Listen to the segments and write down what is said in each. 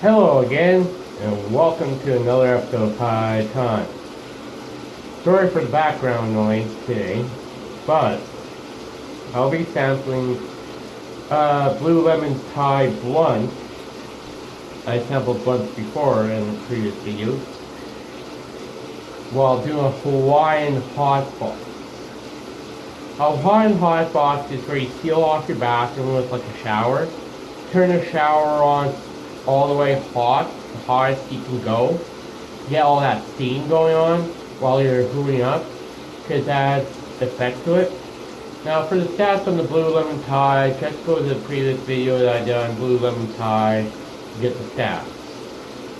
Hello again, and welcome to another episode of High Time. Sorry for the background noise today, but I'll be sampling uh, Blue Lemon Thai Blunt. I sampled blunts before in the previous videos, while doing a Hawaiian hot box. A Hawaiian hot box is where you seal off your bathroom with like a shower, turn the shower on all the way hot, the hottest you can go. Get all that steam going on while you're hooting up, because that adds effect to it. Now for the stats on the Blue Lemon Thai, just go to the previous video that I on Blue Lemon Thai, to get the stats.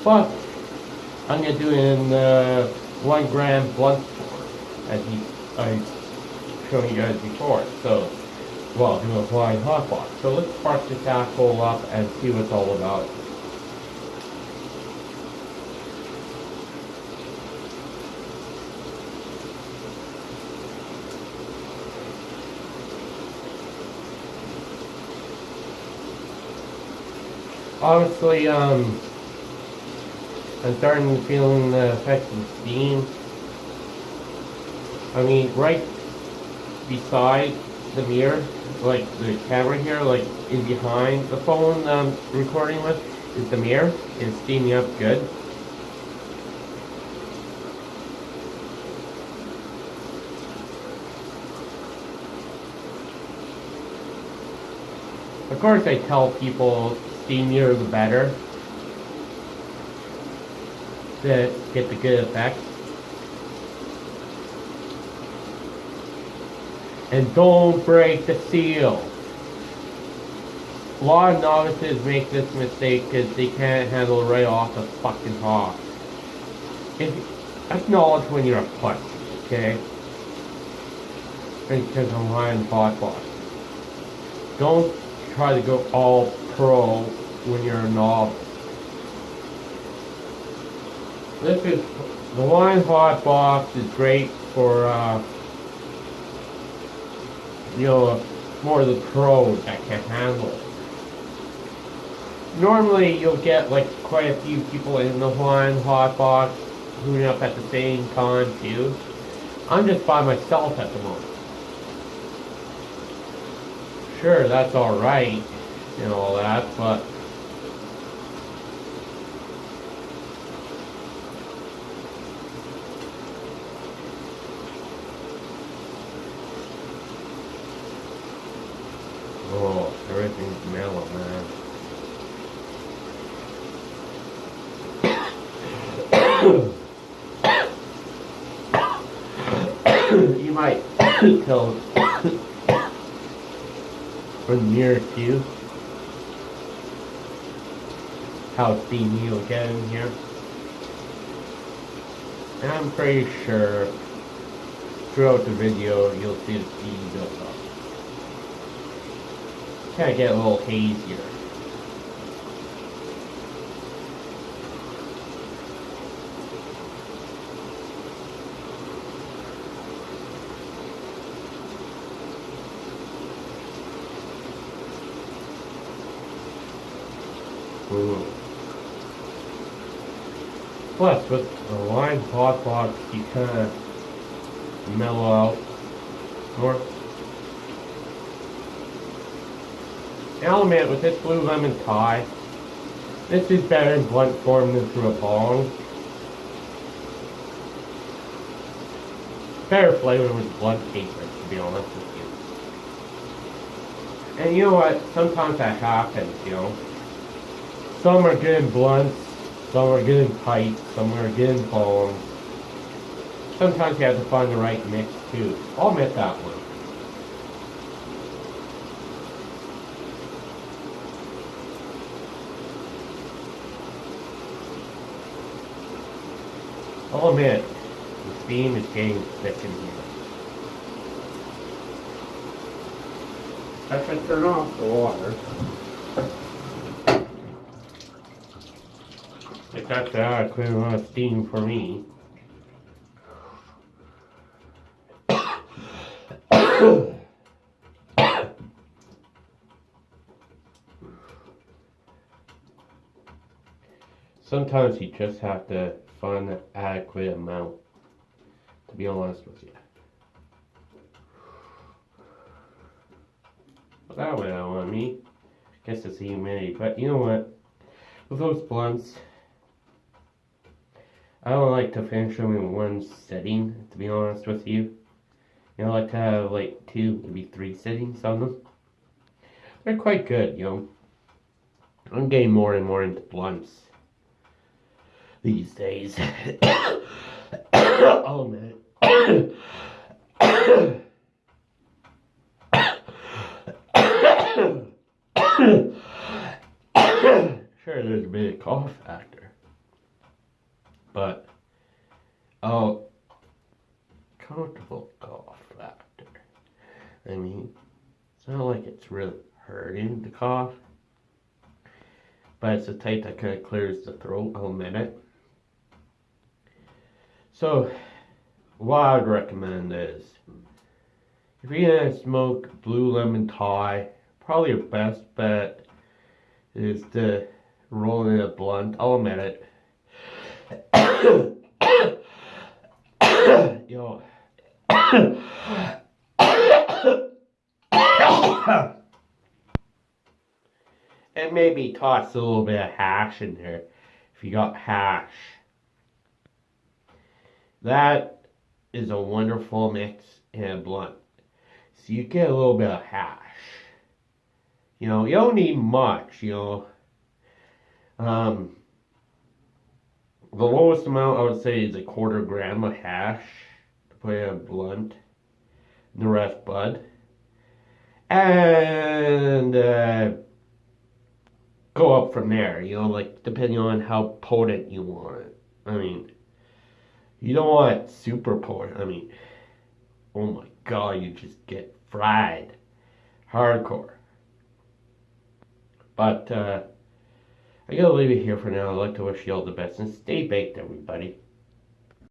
But, I'm going to do it in the 1 gram blunt as he, I showed you guys before. So, well, do a flying hot box. So let's spark this asshole up and see what it's all about. Honestly, um, I'm starting to feel the effects of steam. I mean, right beside the mirror, like the camera here, like in behind the phone I'm recording with, is the mirror. It's steaming up good. Of course I tell people steamier the better to get the good effect. And don't break the seal. A lot of novices make this mistake because they can't handle right off the fucking hog. If, acknowledge when you're a pussy, okay? Because I'm high hot box. Don't try to go all pro when you're novice. This is, the Hawaiian hot box is great for, uh, you know, more of the pros that can handle it. Normally you'll get like quite a few people in the Hawaiian hot box hooting up at the same time too. I'm just by myself at the moment. Sure, that's alright and all that, but Oh, man. you might tell from near you how steamy you'll get in here. And I'm pretty sure throughout the video you'll see the build up. Kind of get a little hazier. Ooh. Plus, with the line hot box, you kind of mellow out more. Element with this blue lemon Thai, this is better in blunt form than through a bong. Better flavor with blunt paper, to be honest with you. And you know what? Sometimes that happens, you know. Some are good in blunts, some are good in some are good in bongs. Sometimes you have to find the right mix too. I'll admit that one. Oh, I'll admit, the steam is getting thick in here. I should turn off the water. If that's that, clear a lot of steam for me. sometimes you just have to find the adequate amount. To be honest with you. But that way I want me. I guess it's the humidity. But you know what? With those blunts, I don't like to finish them in one setting, to be honest with you. You know, I like to have like two, maybe three settings on them. They're quite good, you know. I'm getting more and more into blunts these days. oh man. sure, there's a of cough factor, but oh, comfortable cough factor. I mean, it's not like it's really hurting to cough, but it's a type that kind of clears the throat. I'll it. So, what I'd recommend is if you're gonna smoke blue lemon Thai, probably your best bet is to roll in a blunt. I'll admit it. Yo. and maybe toss a little bit of hash in there if you got hash. That is a wonderful mix in a blunt. So you get a little bit of hash. You know, you don't need much, you know. Um, the lowest amount I would say is a quarter gram of hash to put in a blunt. The rest bud. And uh, go up from there, you know, like depending on how potent you want it. I mean, you don't want super potent. I mean, oh my god, you just get fried. Hardcore. But, uh, I gotta leave it here for now. I'd like to wish you all the best and stay baked, everybody.